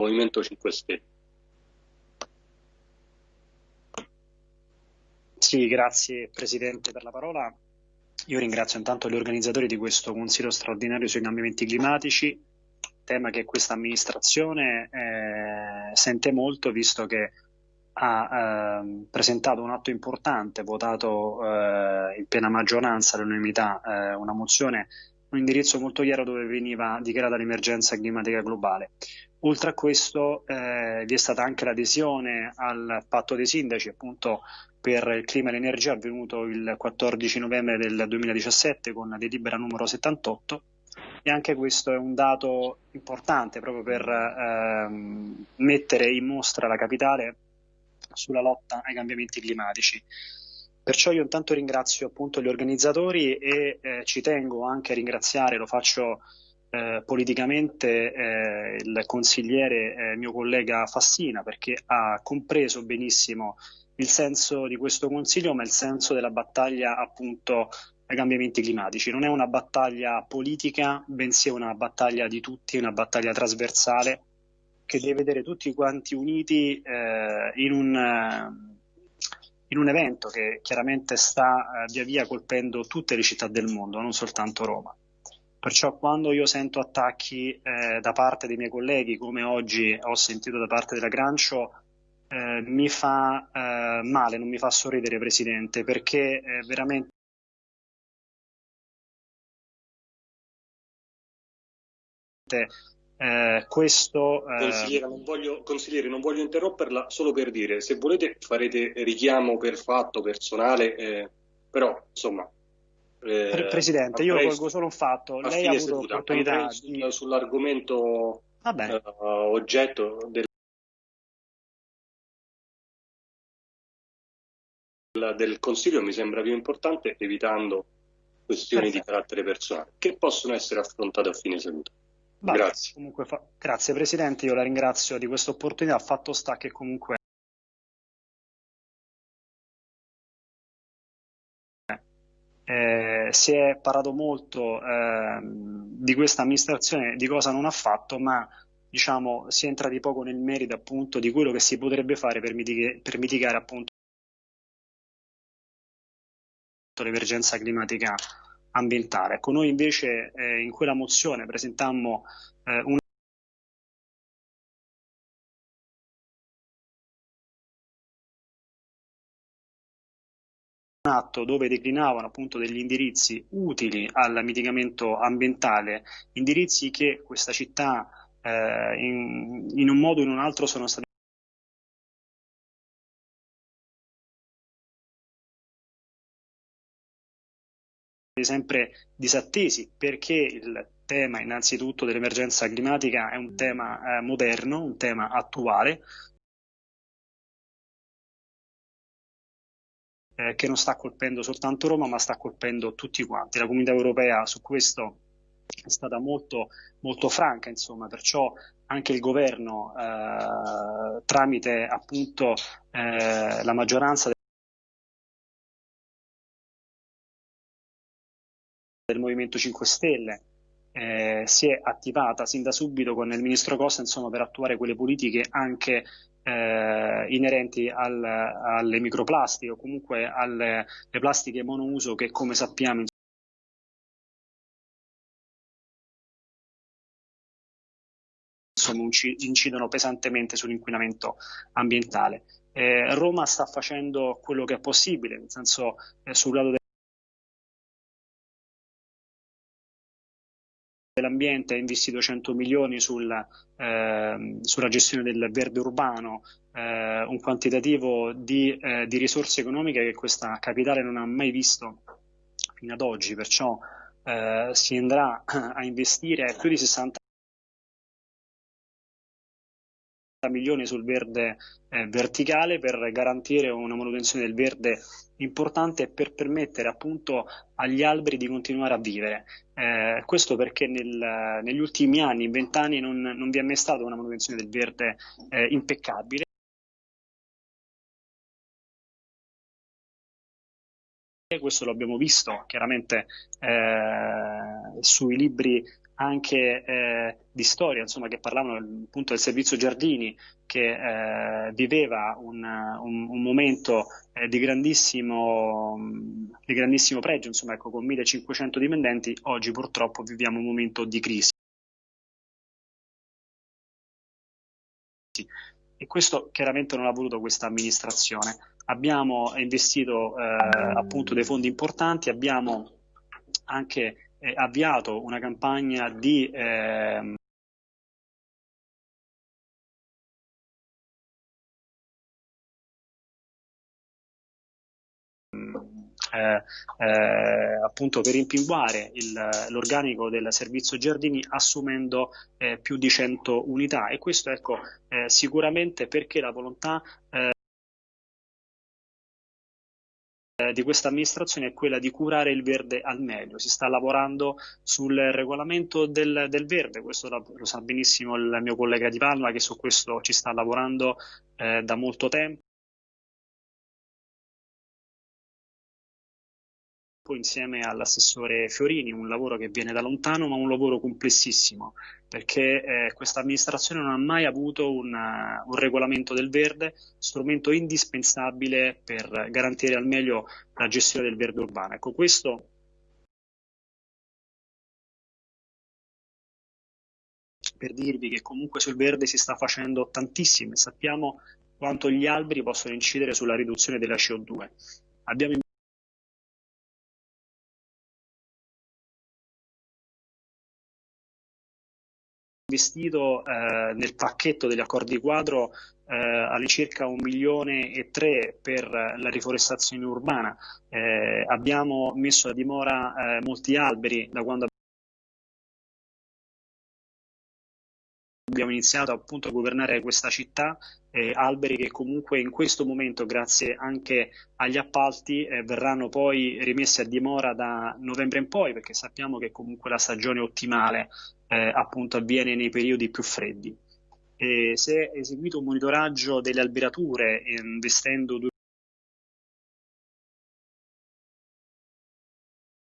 Movimento 5 Stelle. Sì, grazie Presidente per la parola. Io ringrazio intanto gli organizzatori di questo Consiglio straordinario sui cambiamenti climatici, tema che questa amministrazione eh, sente molto visto che ha eh, presentato un atto importante, votato eh, in piena maggioranza all'unanimità eh, una mozione, un indirizzo molto chiaro dove veniva dichiarata l'emergenza climatica globale. Oltre a questo eh, vi è stata anche l'adesione al patto dei sindaci appunto per il clima e l'energia avvenuto il 14 novembre del 2017 con la delibera numero 78 e anche questo è un dato importante proprio per ehm, mettere in mostra la capitale sulla lotta ai cambiamenti climatici. Perciò io intanto ringrazio appunto gli organizzatori e eh, ci tengo anche a ringraziare, lo faccio eh, politicamente eh, il consigliere, eh, mio collega Fassina, perché ha compreso benissimo il senso di questo consiglio, ma il senso della battaglia appunto ai cambiamenti climatici. Non è una battaglia politica, bensì è una battaglia di tutti, una battaglia trasversale che deve vedere tutti quanti uniti eh, in, un, in, un, evento che chiaramente sta eh, via via colpendo tutte le città del mondo, non soltanto Roma. Perciò quando io sento attacchi eh, da parte dei miei colleghi, come oggi ho sentito da parte della Grancio, eh, mi fa eh, male, non mi fa sorridere, Presidente, perché è veramente eh, questo... Eh... Consigliere non, voglio, consigliere, non voglio interromperla solo per dire, se volete farete richiamo per fatto personale, eh, però insomma eh, Presidente, io colgo solo un fatto. Lei ha avuto seduta, l'opportunità di... sull'argomento uh, oggetto del... del Consiglio mi sembra più importante evitando questioni Perfetto. di carattere personale che possono essere affrontate a fine seduta. Vabbè, grazie. Fa... Grazie Presidente, io la ringrazio di questa opportunità. Fatto sta che comunque si è parlato molto eh, di questa amministrazione, di cosa non ha fatto, ma diciamo, si entra di poco nel merito appunto di quello che si potrebbe fare per, mitig per mitigare appunto l'emergenza climatica ambientale. Ecco, noi invece eh, in quella mozione presentammo eh, un atto dove declinavano appunto degli indirizzi utili al mitigamento ambientale, indirizzi che questa città eh, in, in un modo o in un altro sono stati sempre disattesi perché il tema innanzitutto dell'emergenza climatica è un tema eh, moderno, un tema attuale, eh, che non sta colpendo soltanto Roma, ma sta colpendo tutti quanti. La comunità europea su questo è stata molto, molto franca, insomma, perciò anche il governo, eh, tramite appunto eh, la maggioranza del Movimento 5 Stelle, eh, si è attivata sin da subito con il ministro Costa insomma, per attuare quelle politiche anche eh, inerenti al, alle microplastiche o comunque alle plastiche monouso che come sappiamo insomma, incidono pesantemente sull'inquinamento ambientale. Eh, Roma sta facendo quello che è possibile, nel senso eh, sul lato dell'ambiente ha investito 100 milioni sul, eh, sulla gestione del verde urbano, eh, un quantitativo di, eh, di, risorse economiche che questa capitale non ha mai visto fino ad oggi, perciò eh, si andrà a investire più di 60 milioni sul verde eh, verticale per garantire una manutenzione del verde importante e per permettere appunto agli alberi di continuare a vivere. Eh, questo perché nel, negli ultimi anni, in vent'anni, non, non, vi è mai stata una manutenzione del verde eh, impeccabile. Questo lo abbiamo visto chiaramente eh, sui libri anche eh, di storia, insomma, che parlavano appunto del servizio Giardini, che eh, viveva un, un, un momento eh, di, grandissimo, di, grandissimo, pregio, insomma, ecco, con 1500 dipendenti, oggi purtroppo viviamo un momento di crisi. E questo chiaramente non ha voluto questa amministrazione. Abbiamo investito eh, appunto dei fondi importanti, abbiamo anche eh, avviato una campagna di eh, Eh, eh, appunto per rimpinguare l'organico del servizio giardini assumendo eh, più di 100 unità. E questo ecco eh, sicuramente perché la volontà eh, di questa amministrazione è quella di curare il verde al meglio. Si sta lavorando sul regolamento del, del verde, questo lo, lo, sa benissimo il mio collega Di Palma che su questo ci sta lavorando eh, da molto tempo. Insieme all'assessore Fiorini, un lavoro che viene da lontano ma un lavoro complessissimo perché eh, questa amministrazione non ha mai avuto una, un regolamento del verde, strumento indispensabile per garantire al meglio la gestione del verde urbano. Ecco, questo per dirvi che comunque sul verde si sta facendo tantissimo e sappiamo quanto gli alberi possono incidere sulla riduzione della CO2. Abbiamo investito eh, nel pacchetto degli accordi quadro eh, all'incirca un milione e tre per la riforestazione urbana. Eh, abbiamo messo a dimora eh, molti alberi da quando abbiamo iniziato appunto a governare questa città, eh, alberi che comunque in questo momento, grazie anche agli appalti, eh, verranno poi rimessi a dimora da novembre in poi, perché sappiamo che comunque la stagione ottimale eh, appunto avviene nei periodi più freddi. E si è eseguito un monitoraggio delle alberature investendo due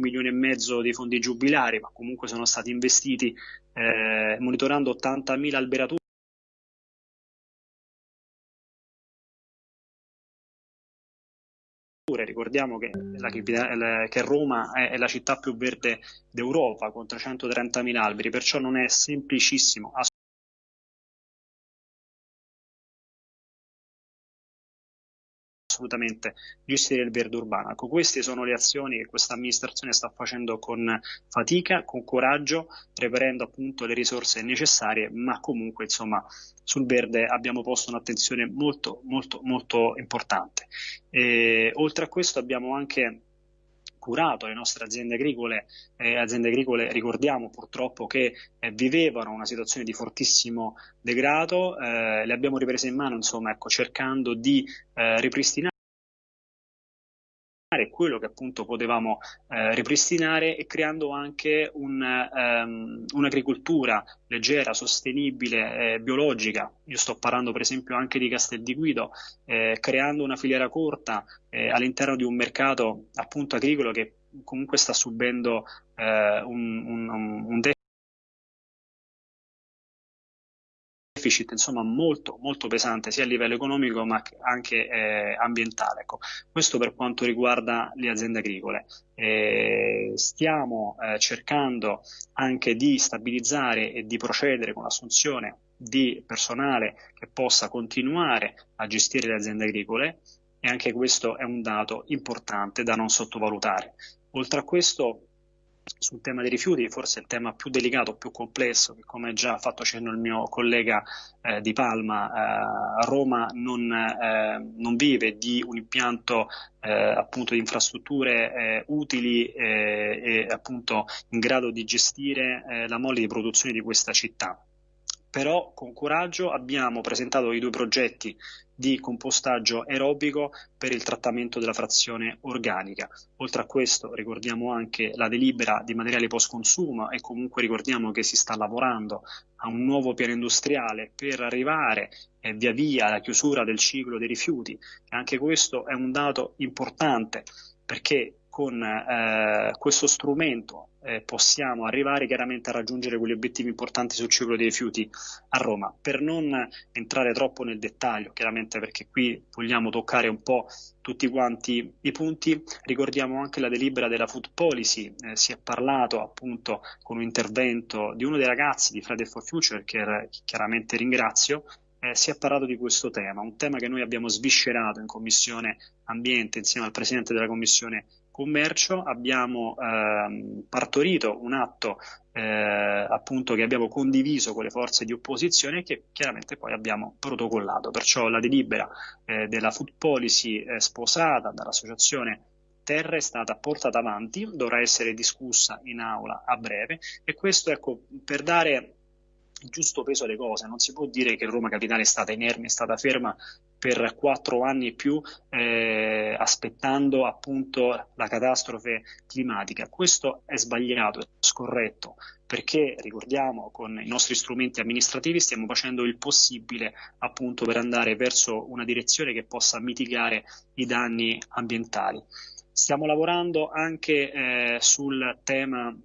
milioni e mezzo di fondi giubilari, ma comunque sono stati investiti eh, monitorando 80.000 alberature. Ricordiamo che, la, che Roma è, la città più verde d'Europa con 330.000 alberi, perciò non è semplicissimo assolutamente gestire il verde urbano. Ecco, queste sono le azioni che questa amministrazione sta facendo con fatica, con coraggio, reperendo appunto le risorse necessarie, ma comunque insomma sul verde abbiamo posto un'attenzione molto molto molto importante. E, oltre a questo abbiamo anche curato le nostre aziende agricole, eh, aziende agricole ricordiamo purtroppo che eh, vivevano una situazione di fortissimo degrado, eh, le abbiamo riprese in mano insomma ecco, cercando di eh, ripristinare quello che appunto potevamo eh, ripristinare e creando anche un, um, un'agricoltura leggera, sostenibile, eh, biologica. Io sto parlando per esempio anche di Castel di Guido, eh, creando una filiera corta eh, all'interno di un mercato appunto agricolo che comunque sta subendo eh, un, un, un deficit insomma, molto, molto pesante sia a livello economico ma anche eh, ambientale. Ecco. Questo per quanto riguarda le aziende agricole. Eh, stiamo eh, cercando anche di stabilizzare e di procedere con l'assunzione di personale che possa continuare a gestire le aziende agricole e anche questo è un dato importante da non sottovalutare. Oltre a questo sul tema dei rifiuti, forse il tema più delicato, più complesso, che come già ha fatto cenno il mio collega eh, di Palma, eh, Roma non, eh, non, vive di un impianto eh, appunto di infrastrutture eh, utili eh, e appunto in grado di gestire la mole di produzione di questa città. Però con coraggio abbiamo presentato i due progetti di compostaggio aerobico per il trattamento della frazione organica. Oltre a questo ricordiamo anche la delibera di materiali post consumo e comunque ricordiamo che si sta lavorando a un nuovo piano industriale per arrivare eh, via via alla chiusura del ciclo dei rifiuti. E anche questo è un dato importante perché con eh, questo strumento eh, possiamo arrivare chiaramente a raggiungere quegli obiettivi importanti sul ciclo dei rifiuti a Roma. Per non entrare troppo nel dettaglio, chiaramente perché qui vogliamo toccare un po' tutti quanti i punti, ricordiamo anche la delibera della Food Policy, eh, si è parlato appunto con un intervento di uno dei ragazzi di Friday for Future che chiaramente ringrazio, eh, si è parlato di questo tema, un tema che noi abbiamo sviscerato in Commissione Ambiente insieme al Presidente della Commissione Commercio, abbiamo ehm, partorito un atto eh, appunto che abbiamo condiviso con le forze di opposizione e che chiaramente poi abbiamo protocollato. Perciò la delibera eh, della Food Policy eh, sposata dall'associazione Terra è stata portata avanti, dovrà essere discussa in aula a breve e questo ecco per dare il giusto peso alle cose. Non si può dire che Roma Capitale è stata inerme, è stata ferma per quattro anni e più eh, aspettando appunto la catastrofe climatica. Questo è sbagliato, è scorretto, perché ricordiamo con i nostri strumenti amministrativi stiamo facendo il possibile appunto per andare verso una direzione che possa mitigare i danni ambientali. Stiamo lavorando anche eh, sul tema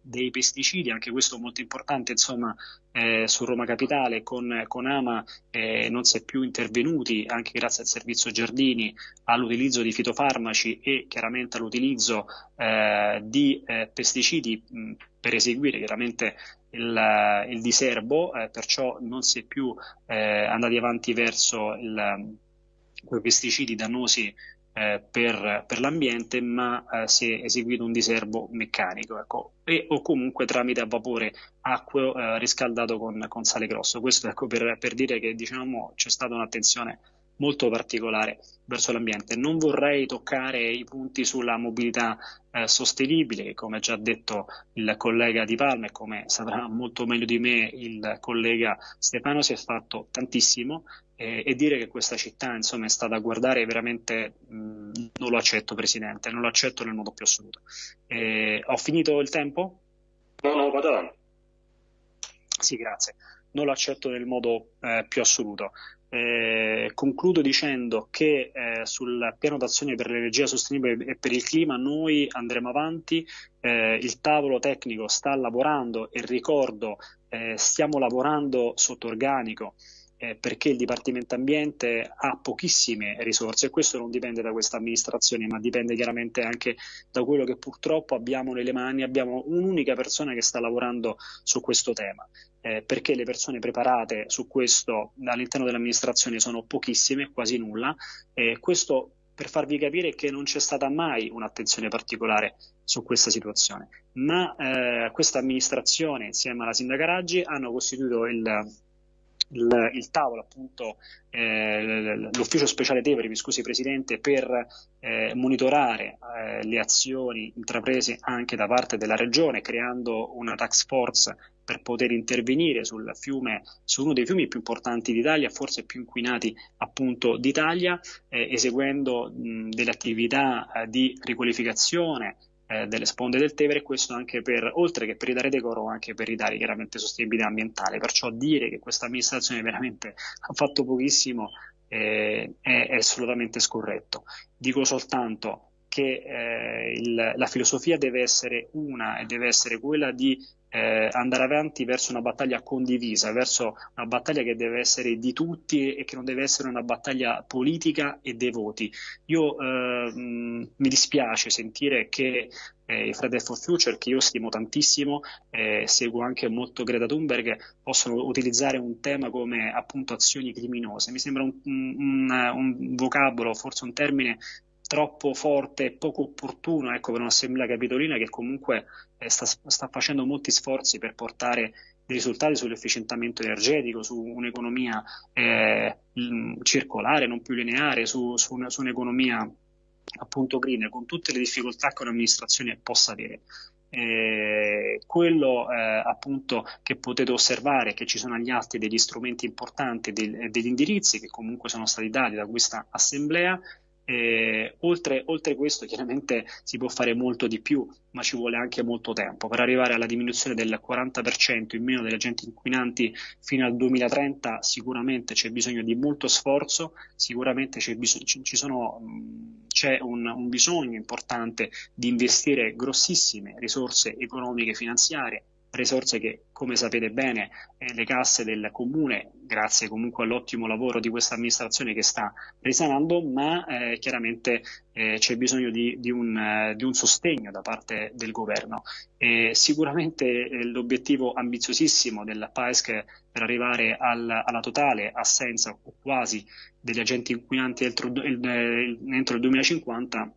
dei pesticidi, anche questo molto importante, insomma, eh, su Roma Capitale con, con Ama eh, non si è più intervenuti, anche grazie al servizio Giardini, all'utilizzo di fitofarmaci e chiaramente all'utilizzo eh, di eh, pesticidi mh, per eseguire chiaramente il, il diserbo, eh, perciò non si è più eh, andati avanti verso il, quei pesticidi dannosi eh, per, per, l'ambiente, ma eh, si è eseguito un diserbo meccanico ecco, e, o comunque tramite a vapore acqueo eh, riscaldato con, con, sale grosso. Questo ecco, per, per, dire che diciamo, c'è stata un'attenzione molto particolare verso l'ambiente. Non vorrei toccare i punti sulla mobilità eh, sostenibile, che come già detto il collega Di Palma e come saprà molto meglio di me il collega Stefano, si è fatto tantissimo eh, e dire che questa città insomma, è stata a guardare veramente mh, non lo accetto Presidente, non lo accetto nel modo più assoluto. Eh, ho finito il tempo? No, no, vado avanti. Sì, grazie. Non lo accetto nel modo eh, più assoluto. Eh, concludo dicendo che eh, sul piano d'azione per l'energia sostenibile e per il clima noi andremo avanti, eh, il tavolo tecnico sta lavorando e ricordo eh, stiamo lavorando sotto organico eh, perché il Dipartimento Ambiente ha pochissime risorse. E questo non dipende da questa amministrazione, ma dipende chiaramente anche da quello che purtroppo abbiamo nelle mani. Abbiamo un'unica persona che sta lavorando su questo tema, eh, perché le persone preparate su questo all'interno dell'amministrazione sono pochissime, quasi nulla. Eh, questo per farvi capire che non c'è stata mai un'attenzione particolare su questa situazione, ma eh, questa amministrazione insieme alla sindaca Raggi hanno costituito il il, il tavolo, appunto, eh, l'ufficio speciale Tevere, mi scusi Presidente, per eh, monitorare eh, le azioni intraprese anche da parte della Regione, creando una tax force per poter intervenire sul fiume, su uno dei fiumi più importanti d'Italia, forse più inquinati appunto d'Italia, eh, eseguendo mh, delle attività eh, di riqualificazione, eh, delle sponde del Tevere, questo anche per, oltre che per ridare decoro, anche per ridare chiaramente sostenibilità ambientale. Perciò dire che questa amministrazione veramente ha fatto pochissimo eh, è, è, assolutamente scorretto. Dico soltanto che eh, il, la filosofia deve essere una e deve essere quella di eh, andare avanti verso una battaglia condivisa, verso una battaglia che deve essere di tutti e che non deve essere una battaglia politica e dei voti. Io eh, mi dispiace sentire che eh, i Friday for Future, che io stimo tantissimo, eh, seguo anche molto Greta Thunberg, possono utilizzare un tema come appunto azioni criminose. Mi sembra un, un, un vocabolo, forse un termine troppo forte e poco opportuno ecco, per un'assemblea capitolina che comunque eh, sta, sta, facendo molti sforzi per portare dei risultati sull'efficientamento energetico, su un'economia eh, circolare, non più lineare, su, su, su un'economia appunto green, con tutte le difficoltà che un'amministrazione possa avere. Eh, quello eh, appunto che potete osservare che ci sono agli atti degli strumenti importanti, del, degli indirizzi che comunque sono stati dati da questa assemblea E, oltre, oltre questo, chiaramente si può fare molto di più, ma ci vuole anche molto tempo. Per arrivare alla diminuzione del 40% in meno degli agenti inquinanti fino al 2030, sicuramente c'è bisogno di molto sforzo, sicuramente c'è, bisog- ci sono, c'è un, un bisogno importante di investire grossissime risorse economiche e finanziarie risorse che, come sapete bene, eh, le casse del comune, grazie comunque all'ottimo lavoro di questa amministrazione che sta risanando, ma eh, chiaramente eh, c'è bisogno di, di, un, eh, di, un, sostegno da parte del governo. E sicuramente eh, l'obiettivo ambiziosissimo della PAESC per arrivare al, alla totale assenza o quasi degli agenti inquinanti entro il, entro il 2050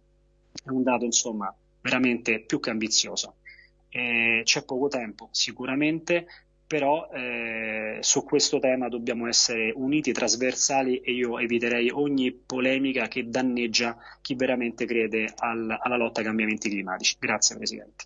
è un dato insomma veramente più che ambizioso. Eh, c'è poco tempo sicuramente, però eh, su questo tema dobbiamo essere uniti, trasversali e io eviterei ogni polemica che danneggia chi veramente crede al, alla lotta ai cambiamenti climatici. Grazie Presidente.